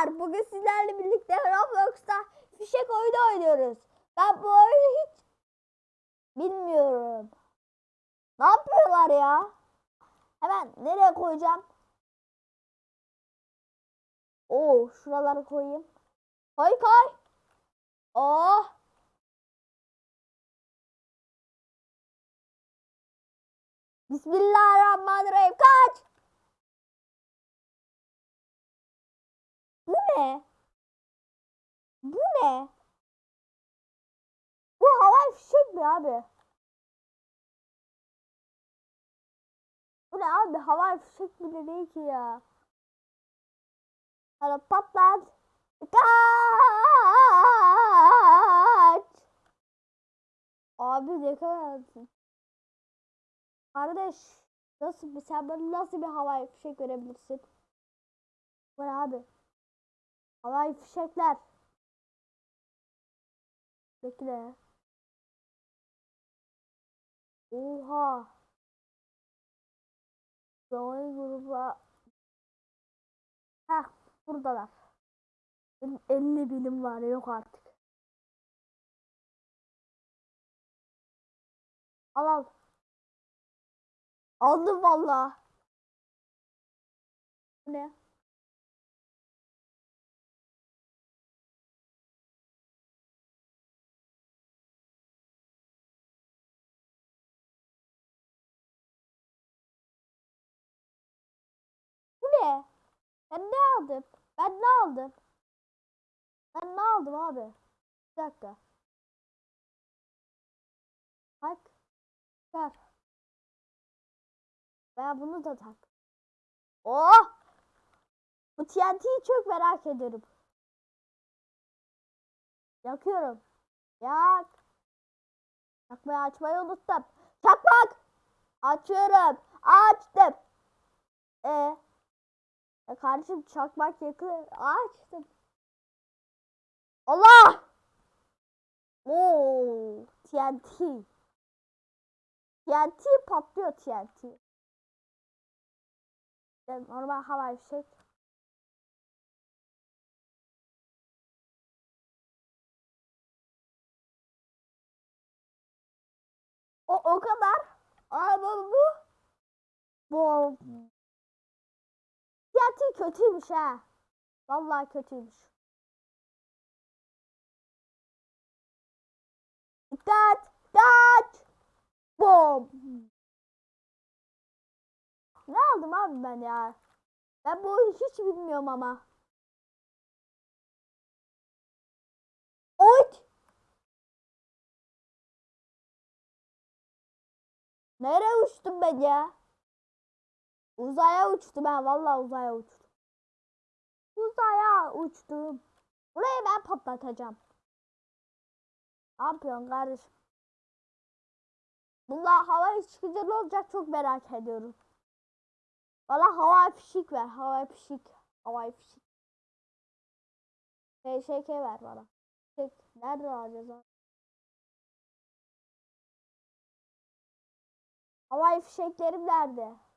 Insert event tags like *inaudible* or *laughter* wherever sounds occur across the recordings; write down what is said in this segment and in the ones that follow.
Arkadaşlar bugün sizlerle birlikte Roblox'ta fişek oyunu oynuyoruz. Ben bu oyunu hiç bilmiyorum. Ne yapıyorlar ya? Hemen nereye koyacağım? Oo şuraları koyayım. Koy koy. Oh. Bismillahirrahmanirrahim. Kaç. Bu ne? Bu ne? Bu havai fişek mi abi? Bu ne abi? Havai fişek bile değil ki ya. Hadi patlat. Kaç! Abi ne kadar Kardeş nasıl bir sen bana nasıl bir havai fişek verebilirsin? Bu ne abi? Havai fişekler. Bekle. Oha. Zaman gruba. Heh buradalar. Benim 50 binim var yok artık. Al al. Aldım valla. Ne? Ben ne aldım? Ben ne aldım? Ben ne aldım abi? Bir dakika. Bak. Ver. Ben bunu da tak. Oh! Bu TNT'yi çok merak ediyorum. Yakıyorum. Yak. Yakmayı açmayı unuttum. Çakmak! Açıyorum. Açtım. E. Ya kardeşim çakmak yakı açtım. Allah! Oo, TNT. TNT patlıyor TNT. Yani normal havai fişek. O o kadar. Ama bu bu TNT kötüymüş ha. Vallahi kötüymüş. Dikkat! Dikkat! Bom! Ne aldım abi ben ya? Ben bu oyunu hiç bilmiyorum ama. Oy! Nereye uçtum ben ya? Uzaya uçtum ben vallahi uzaya uçtum. Uzaya uçtum. Burayı ben patlatacağım. Ne yapıyorsun kardeşim? Bunlar hava çıkınca ne olacak çok merak ediyorum. Bana hava fişik ver. Hava fişik. Hava fişik. PŞK ver bana. Fişek. Nerede alacağız abi? Havai fişeklerim nerede?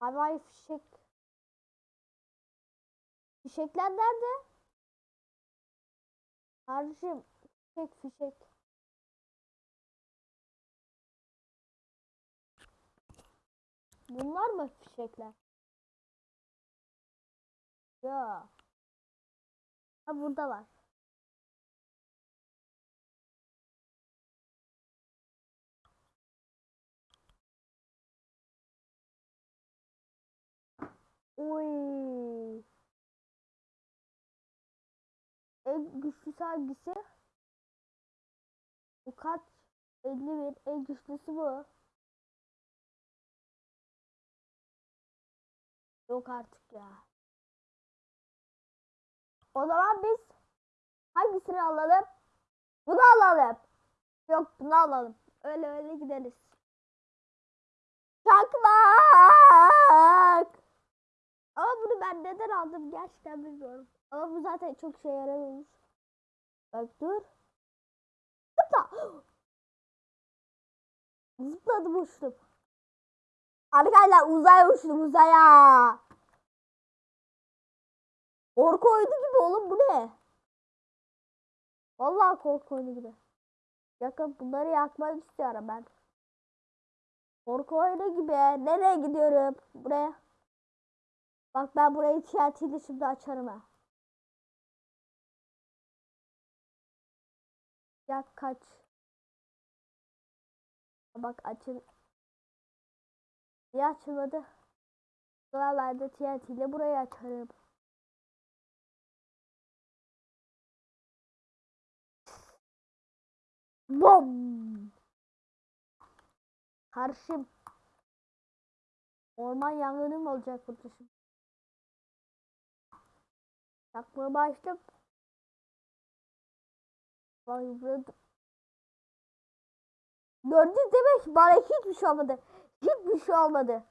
Havai fişek. Fişekler nerede? Kardeşim fişek fişek. Bunlar mı fişekler? Ya. Ha burada var. Oy. En güçlüsü hangisi? Bu kaç? 51. En güçlüsü bu. Yok artık ya. O zaman biz hangisini alalım? Bunu alalım. Yok bunu alalım. Öyle öyle gideriz. Çakmak. Ama bunu ben neden aldım gerçekten bilmiyorum. Ama bu zaten çok şey yaramıyormuş. Bak dur. Zıpla. *gasps* Zıpladım uçtum. Arkadaşlar uzaya uçtum uzaya. Korku oyunu gibi oğlum bu ne? Vallahi korku oyunu gibi. Yakın bunları yakmak istiyorum ben. Korku oyunu gibi. Nereye gidiyorum? Buraya. Bak ben burayı TNT'li şimdi açarım ha. Ya kaç. Bak açıl. Niye açılmadı? De TNT ile burayı açarım. Bom! Karşım. Orman yangını mı olacak burada şimdi? Yakmaya başladım. Burada. Gördün demek bana hiçbir şey olmadı. Hiçbir şey olmadı.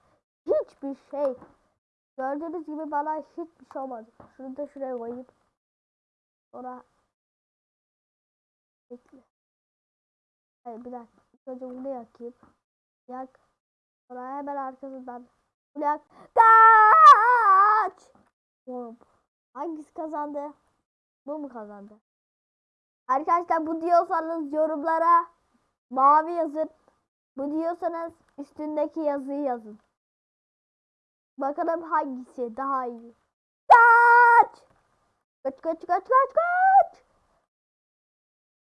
Hiçbir şey. Gördüğünüz gibi bana hiçbir şey olmadı. Şunu da şuraya koyayım. Sonra Bekle. Hayır bir dakika. Önce bunu yakayım. Yak. Sonra hemen arkasından. Bunu yak. Kaç! Oğlum. Hangisi kazandı? Bu mu kazandı? Arkadaşlar bu diyorsanız yorumlara mavi yazın. Bu diyorsanız üstündeki yazıyı yazın. Bakalım hangisi daha iyi. Kaç! Kaç kaç kaç kaç kaç!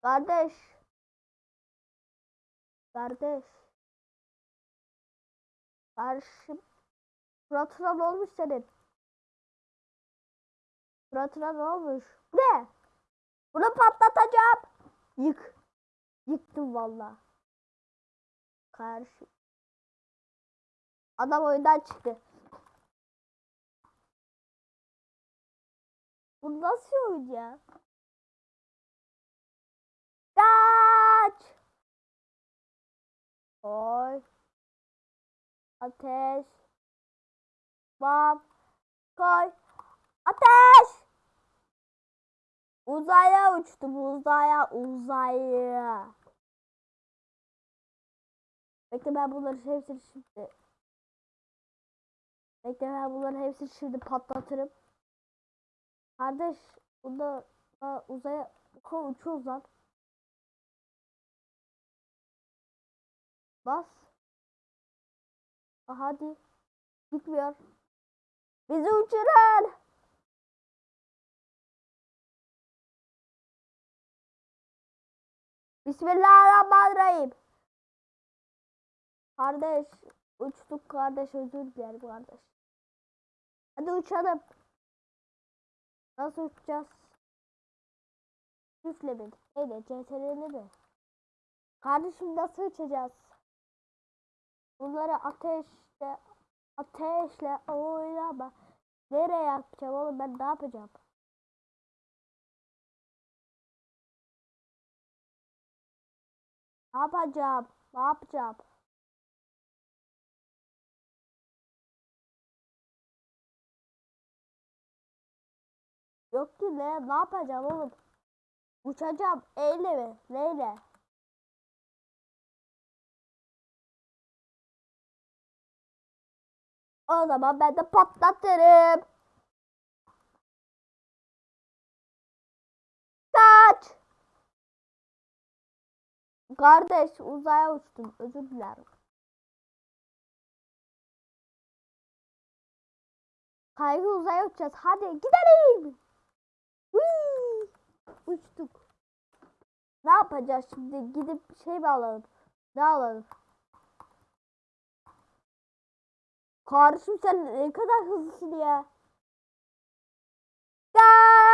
Kardeş. Kardeş. Karşım. Suratına ne olmuş senin? Suratına ne olmuş? Ne? Bunu patlatacağım. Yık. Yıktım valla. Karşı. Adam oyundan çıktı. Bu nasıl oyun ya? Kaç! Koy. Ateş. Bam. Koy. Ateş! Uzaya uçtum uzaya uzaya. Bekle ben bunları hepsini şimdi. Bekle ben bunları hepsini şimdi patlatırım. Kardeş bunda da uzaya uçuyoruz lan. Bas. Ah, hadi. Gitmiyor. Bizi uçurun. Bismillahirrahmanirrahim. Kardeş uçtuk kardeş özür dilerim kardeş. Hadi uçalım. Nasıl uçacağız? Üfle mi? Evet CTRL mi? Kardeşim nasıl uçacağız? Bunları ateşle ateşle oynama. Nereye yapacağım oğlum ben ne yapacağım? Ne yapacağım? Ne yapacağım? Yok ki ne? Ne yapacağım oğlum? Uçacağım. Eyle mi? Neyle? O zaman ben de patlatırım. Kaç! Kardeş uzaya uçtum. Özür dilerim. Kaygı uzaya uçacağız. Hadi gidelim. Whee! Uçtuk. Ne yapacağız şimdi? Gidip şey mi alalım? Ne alalım? Kardeşim sen ne kadar hızlısın ya. Kaç!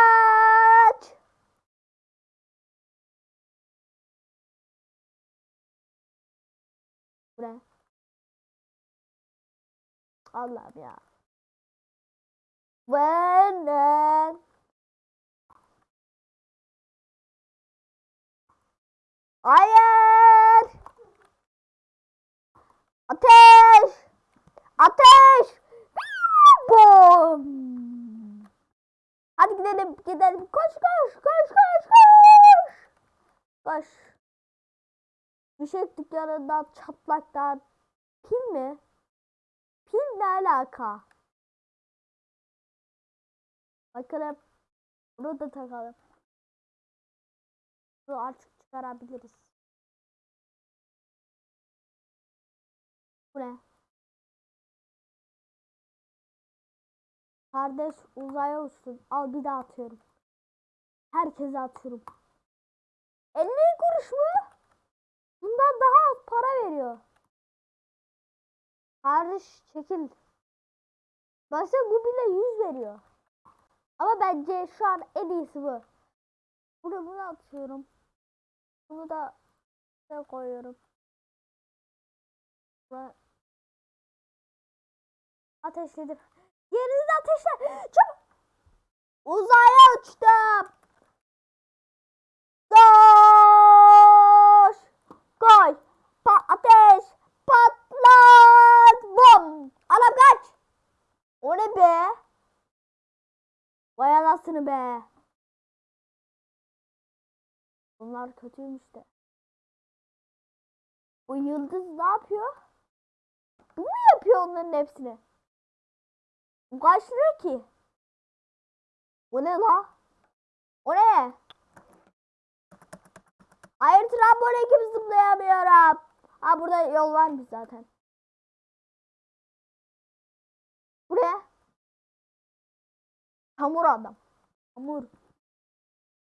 Bu ne? Allah'ım ya. Benden. Hayır. Ateş. Ateş. Bom. Hadi gidelim gidelim. Koş koş koş koş koş. Koş. Düşek dükkanından çatlaktan. Pil mi? Pil ne alaka? Bakalım. Bunu da takalım. Bunu artık çıkarabiliriz. Bu ne? Kardeş uzaya uçtun. Al bir daha atıyorum. Herkese atıyorum. 50 kuruş mu? Bundan daha az para veriyor. Kardeş çekil. Baksana bu bile 100 veriyor. Ama bence şu an en iyisi bu. Bunu bunu atıyorum. Bunu da şuraya koyuyorum. Buraya ateşledim. Yerinizi ateşle. Çabuk. Uzaya uçtum. Anam kaç. O ne be? Vay anasını be. Bunlar kötüymüş de. Bu yıldız ne yapıyor? Bu mu yapıyor onların hepsini? Bu kaç ki? Bu ne la? O ne? Hayır trambole gibi zıplayamıyorum. Ha burada yol var mı zaten? Buraya. Hamur adam. Hamur.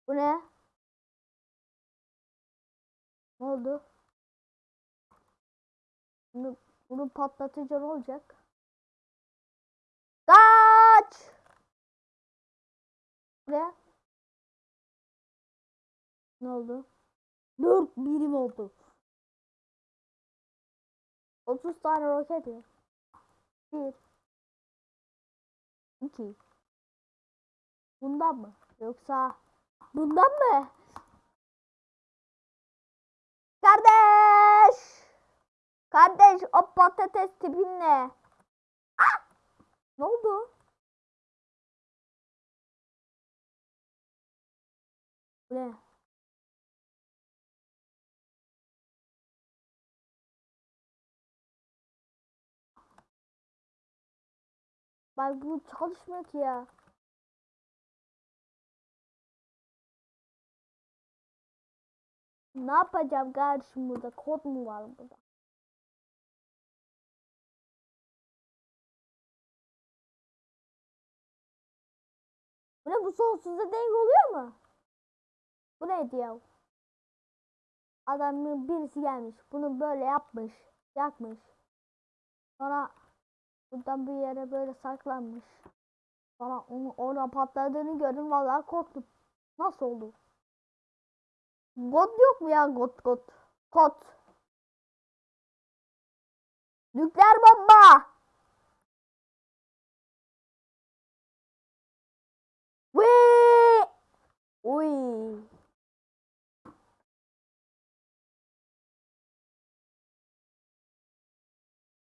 Bu ne? Ne oldu? Bunu, bunu patlatınca ne olacak? Kaç! Buraya. Ne oldu? 4 birim oldu. 30 tane roket ya. 1 ki? Bundan mı? Yoksa bundan mı? Kardeş! Kardeş o patates tipin ne? Ah! Ne oldu? Ne? Bak bu çalışmıyor ki ya. Ne yapacağım kardeşim burada? Kod mu var burada? Bu ne bu sonsuza denk oluyor mu? Bu neydi ya? Adamın birisi gelmiş. Bunu böyle yapmış. Yakmış. Sonra buradan bir yere böyle saklanmış. Sonra onu orada patladığını gördüm. Vallahi korktum. Nasıl oldu? God yok mu ya God God? Kod. Nükleer bomba. Wee! Uy.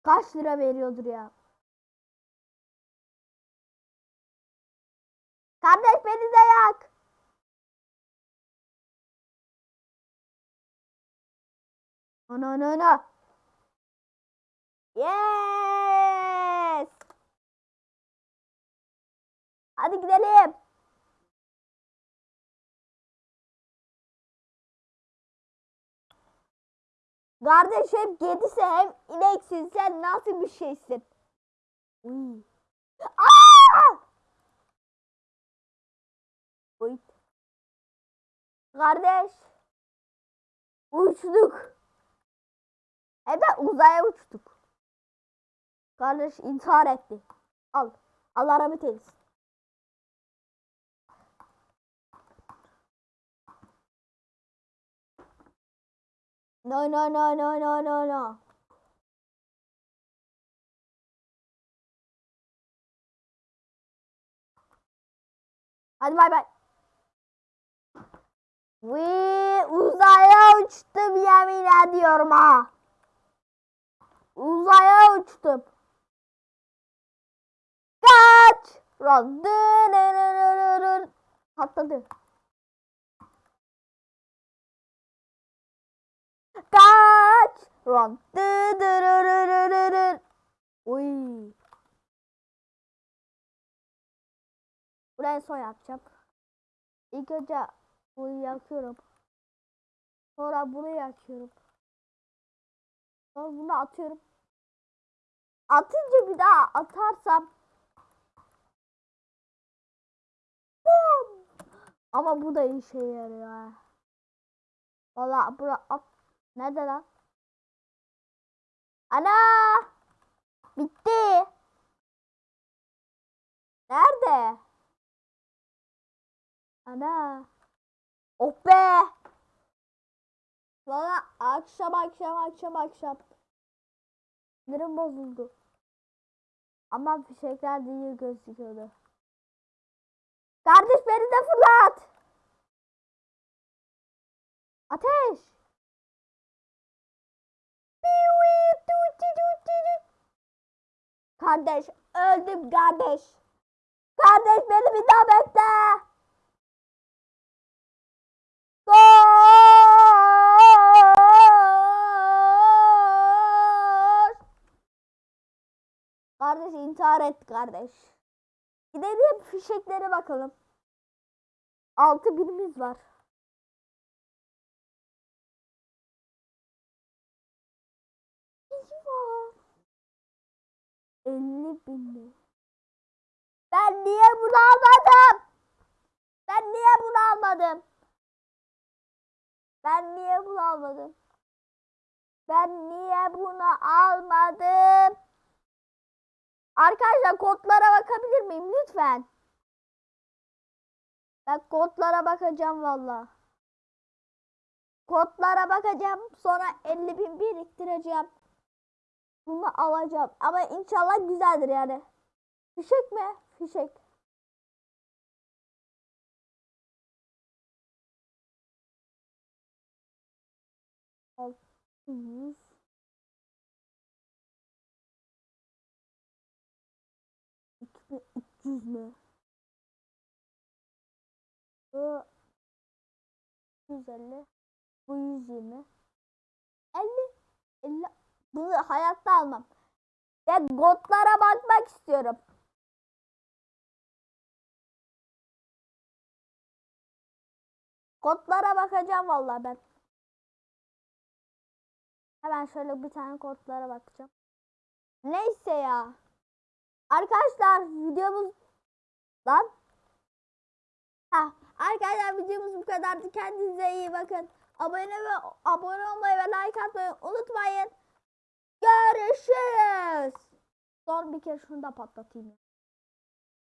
Kaç lira veriyordur ya? Kardeş beni de yak. Ana ana ana. Yes. Hadi gidelim. Kardeş hem kedisi hem ineksin sen nasıl bir şeysin? Uy. Aa! Uy. Kardeş. Uçtuk. De uzaya uçtuk. Kardeş intihar etti. Al. Allah rahmet eylesin. No no no no no no no. Hadi bay bay. Ve uzaya uçtum yemin ediyorum ha. Uzaya uçtum. Kaç. Dırırırırır. Patladı. Kaç. Dırırırırır. Uy. Bu Buraya son yapacağım. İlk önce bunu yakıyorum. Sonra bunu yakıyorum. Sonra bunu atıyorum. Atınca bir daha atarsam Bum! Ama bu da işe yarıyor. Valla bura at. Nerede lan? Ana! Bitti. Nerede? Ana. Oh be. Valla akşam akşam akşam akşam. Sinirim bozuldu. Ama fişekler değil gözüküyordu. Kardeş beni de fırlat. Ateş. Kardeş öldüm kardeş. Kardeş beni bir daha bekle. Koş. Kardeş intihar etti kardeş. Gidelim fişeklere bakalım. Altı birimiz var. Eyvah. 50 bin? Ben niye bunu almadım? Ben niye bunu almadım? Ben niye bunu almadım? Ben niye bunu almadım? Arkadaşlar kodlara bakabilir miyim lütfen? Ben kodlara bakacağım valla. Kodlara bakacağım. Sonra 50 bin biriktireceğim. Bunu alacağım. Ama inşallah güzeldir yani. Fişek mi? Fişek. Altı yüz. 300 mü? Bu 150. Bu 120. 50. 50. Bunu hayatta almam. Ve gotlara bakmak istiyorum. Kodlara bakacağım vallahi ben. Hemen şöyle bir tane kodlara bakacağım. Neyse ya. Arkadaşlar videomuz lan. Ha, arkadaşlar videomuz bu kadardı. Kendinize iyi bakın. Abone ve abone olmayı ve like atmayı unutmayın. Görüşürüz. Son bir kere şunu da patlatayım.